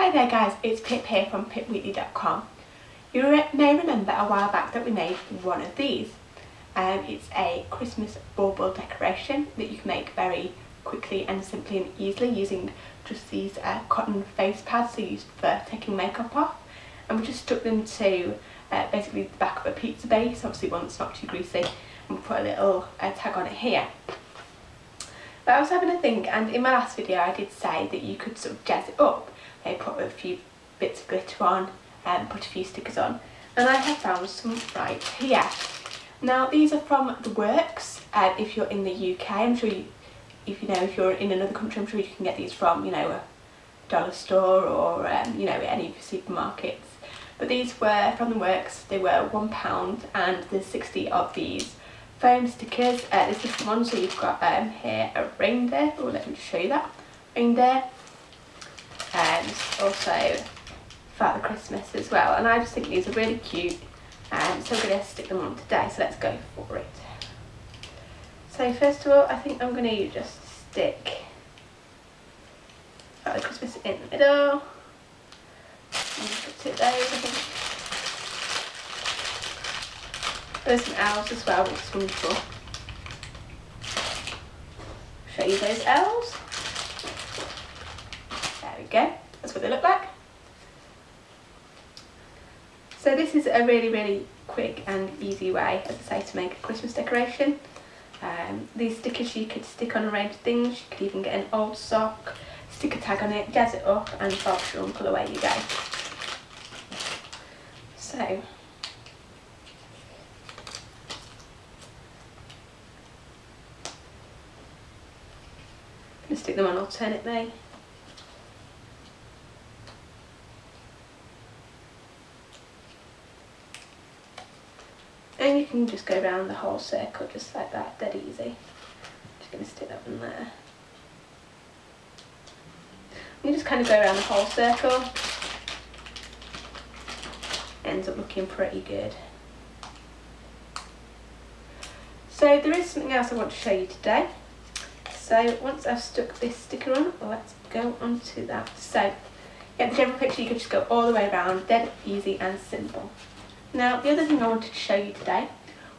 Hi there guys, it's Pip here from pipweekly.com. You may remember a while back that we made one of these. Um, it's a Christmas bauble decoration that you can make very quickly and simply and easily using just these uh, cotton face pads so used for taking makeup off. And we just stuck them to uh, basically the back of a pizza base, obviously one that's not too greasy, and put a little uh, tag on it here. But I was having a think and in my last video I did say that you could sort of jazz it up I put a few bits of glitter on and put a few stickers on and I have found some right here. Now these are from The Works uh, if you're in the UK I'm sure you, if you know if you're in another country I'm sure you can get these from you know a dollar store or um, you know any of your supermarkets. But these were from The Works they were £1 and there's 60 of these foam stickers. Uh, there's different ones so you've got um, here a reindeer oh let me show you that. Reindeer also Father Christmas as well and I just think these are really cute and so I'm going to stick them on today so let's go for it. So first of all I think I'm going to just stick Father Christmas in the middle put it there. There's some elves as well which is wonderful. Show you those elves There we go. That's what they look like. So this is a really, really quick and easy way, as I say, to make a Christmas decoration. Um, these stickers you could stick on a range of things. You could even get an old sock, stick a tag on it, jazz it up and Bob's your uncle away you go. So, stick them on alternately. And you can just go around the whole circle just like that, dead easy. Just going to stick that one there. You just kind of go around the whole circle. Ends up looking pretty good. So there is something else I want to show you today. So once I've stuck this sticker on, let's go on to that. So get the general picture, you can just go all the way around, dead easy and simple. Now the other thing I wanted to show you today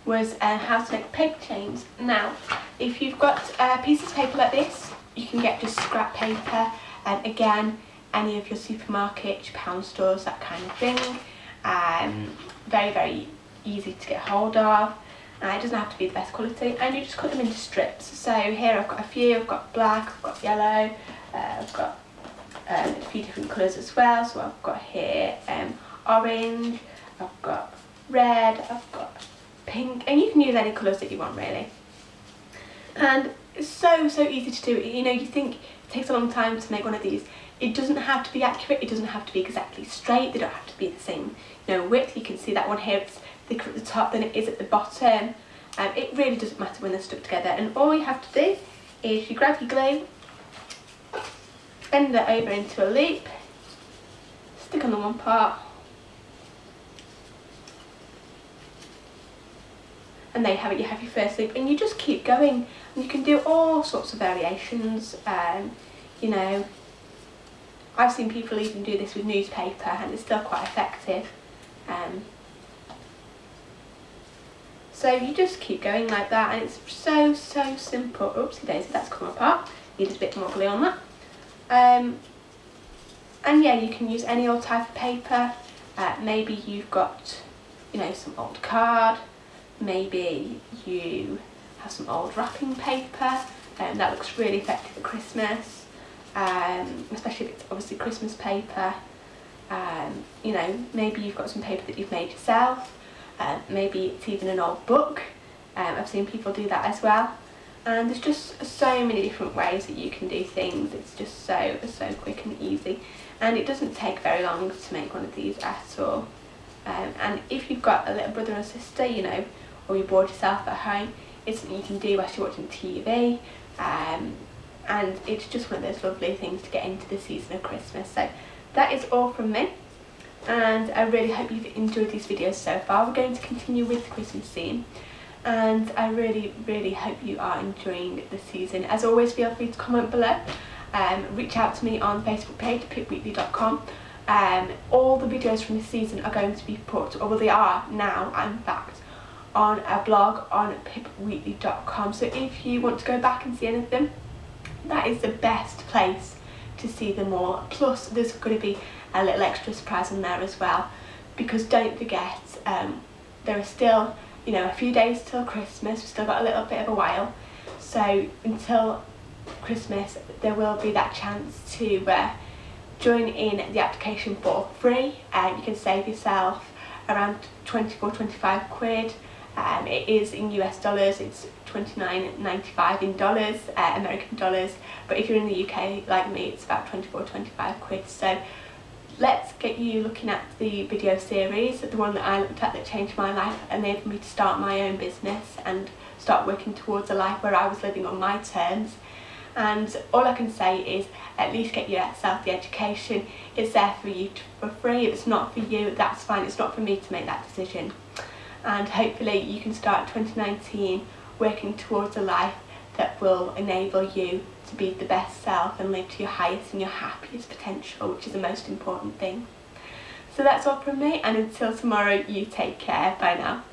was uh, how to make paper chains. Now if you've got uh, pieces of paper like this you can get just scrap paper and again any of your supermarkets, your pound stores, that kind of thing. Um, very very easy to get hold of. Uh, it doesn't have to be the best quality and you just cut them into strips. So here I've got a few, I've got black, I've got yellow, uh, I've got um, a few different colours as well. So I've got here um, orange, I've got red, I've got pink, and you can use any colours that you want really. And it's so, so easy to do. You know, you think it takes a long time to make one of these. It doesn't have to be accurate, it doesn't have to be exactly straight, they don't have to be the same you know, width. You can see that one here, it's thicker at the top than it is at the bottom. Um, it really doesn't matter when they're stuck together. And all you have to do is you grab your glue, bend it over into a loop, stick on the one part, and there you have it, you have your first loop and you just keep going. And you can do all sorts of variations um, you know. I've seen people even do this with newspaper and it's still quite effective um, so you just keep going like that and it's so so simple. Oopsie daisy that's come apart. Needed a bit more glue on that. Um, and yeah you can use any old type of paper. Uh, maybe you've got you know some old card maybe you have some old wrapping paper and um, that looks really effective at Christmas um, especially if it's obviously Christmas paper. Um, you know maybe you've got some paper that you've made yourself. Um, maybe it's even an old book. Um, I've seen people do that as well. And there's just so many different ways that you can do things. It's just so so quick and easy. And it doesn't take very long to make one of these at all. Um, and if you've got a little brother or sister you know or you bored yourself at home, it's something you can do whilst you're watching TV. Um, and it's just one of those lovely things to get into the season of Christmas. So that is all from me and I really hope you've enjoyed these videos so far. We're going to continue with the Christmas scene and I really really hope you are enjoying the season. As always feel free to comment below um, reach out to me on Facebook page pipweekly.com um, all the videos from this season are going to be put, or well they are now in fact, on a blog on pipweekly.com so if you want to go back and see any of them that is the best place to see them all. Plus there's going to be a little extra surprise in there as well. Because don't forget um, there are still you know a few days till Christmas. We've still got a little bit of a while. So until Christmas there will be that chance to uh, join in the application for free. Um, you can save yourself around 24 25 quid um, it is in US dollars it's 29.95 in dollars uh, American dollars but if you're in the UK like me it's about 24 25 quid. So let's get you looking at the video series the one that I looked at that changed my life and enabled me to start my own business and start working towards a life where I was living on my terms. And all I can say is at least get yourself the education. It's there for you to, for free. If it's not for you that's fine. It's not for me to make that decision and hopefully you can start 2019 working towards a life that will enable you to be the best self and live to your highest and your happiest potential which is the most important thing. So that's all from me and until tomorrow you take care. Bye now